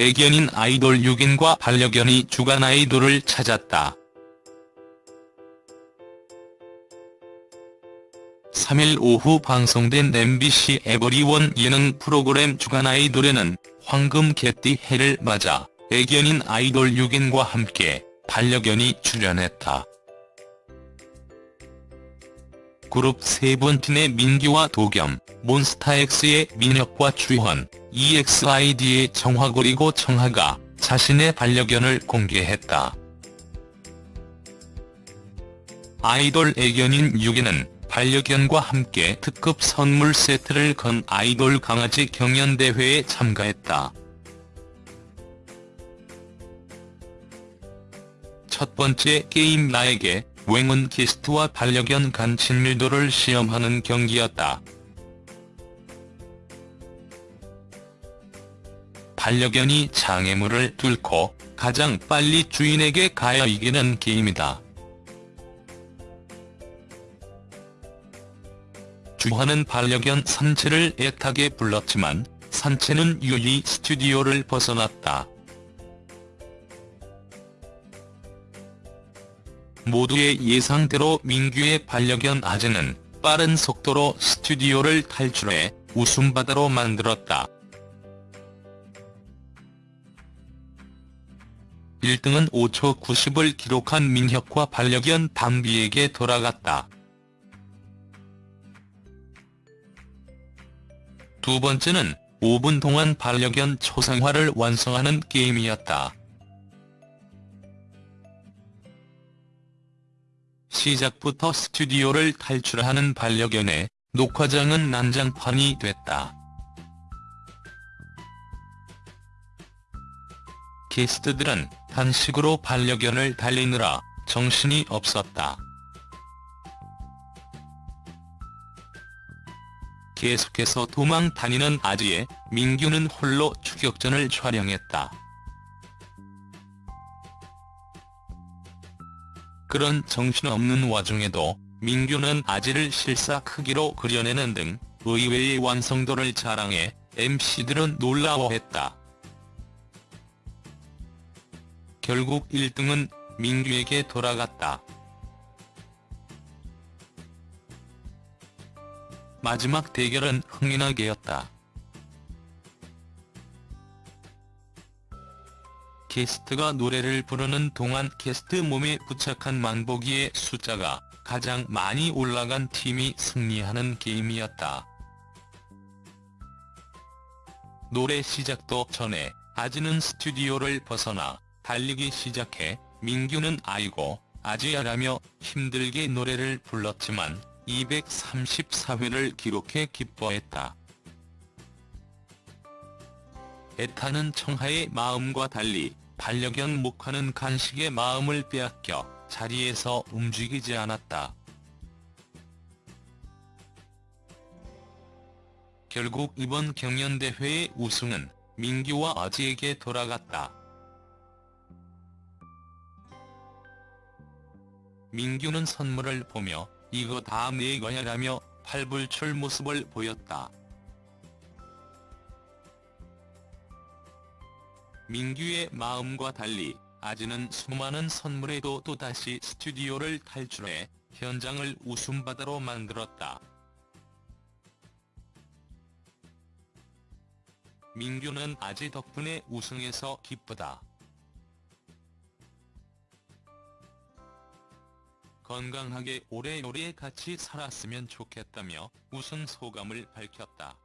애견인 아이돌 6인과 반려견이 주간 아이돌을 찾았다. 3일 오후 방송된 MBC 에버리원 예능 프로그램 주간 아이돌에는 황금 개띠 해를 맞아 애견인 아이돌 6인과 함께 반려견이 출연했다. 그룹 세븐틴의 민규와 도겸, 몬스타엑스의 민혁과 주현, EXID의 정화 그리고 청하가 자신의 반려견을 공개했다. 아이돌 애견인 6위는 반려견과 함께 특급 선물 세트를 건 아이돌 강아지 경연대회에 참가했다. 첫 번째 게임 나에게 웽은 게스트와 반려견 간 친밀도를 시험하는 경기였다. 반려견이 장애물을 뚫고 가장 빨리 주인에게 가야 이기는 게임이다. 주화는 반려견 산채를 애타게 불렀지만 산채는 유리 스튜디오를 벗어났다. 모두의 예상대로 민규의 반려견 아재는 빠른 속도로 스튜디오를 탈출해 웃음바다로 만들었다. 1등은 5초 90을 기록한 민혁과 반려견 담비에게 돌아갔다. 두 번째는 5분 동안 반려견 초상화를 완성하는 게임이었다. 시작부터 스튜디오를 탈출하는 반려견의 녹화장은 난장판이 됐다. 게스트들은 단식으로 반려견을 달리느라 정신이 없었다. 계속해서 도망 다니는 아지에 민규는 홀로 추격전을 촬영했다. 그런 정신없는 와중에도 민규는 아지를 실사 크기로 그려내는 등 의외의 완성도를 자랑해 MC들은 놀라워했다. 결국 1등은 민규에게 돌아갔다. 마지막 대결은 흥미나게였다. 게스트가 노래를 부르는 동안 게스트 몸에 부착한 만보기의 숫자가 가장 많이 올라간 팀이 승리하는 게임이었다. 노래 시작도 전에 아지는 스튜디오를 벗어나 달리기 시작해 민규는 아이고 아지야라며 힘들게 노래를 불렀지만 234회를 기록해 기뻐했다. 애타는 청하의 마음과 달리 반려견 목화는 간식의 마음을 빼앗겨 자리에서 움직이지 않았다. 결국 이번 경연대회의 우승은 민규와 아지에게 돌아갔다. 민규는 선물을 보며 이거 다내 거야 라며 팔불출 모습을 보였다. 민규의 마음과 달리 아지는 수많은 선물에도 또다시 스튜디오를 탈출해 현장을 웃음바다로 만들었다. 민규는 아지 덕분에 우승해서 기쁘다. 건강하게 오래오래 같이 살았으면 좋겠다며 우승 소감을 밝혔다.